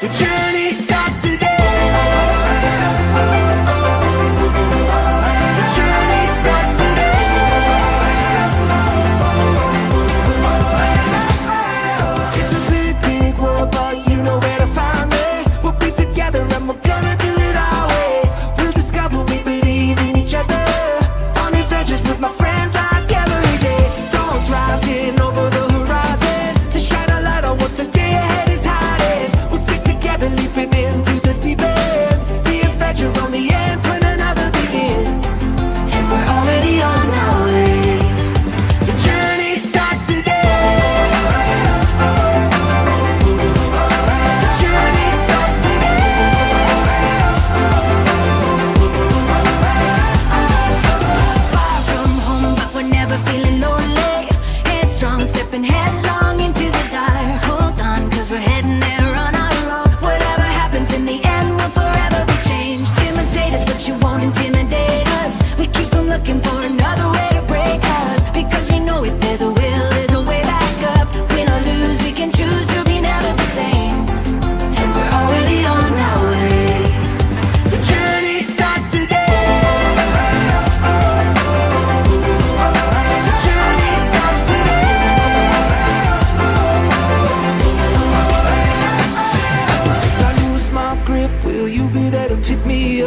The journey starts today.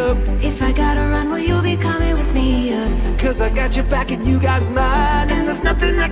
up If I gotta run, will you be coming with me up? Cause I got your back and you got mine And there's nothing I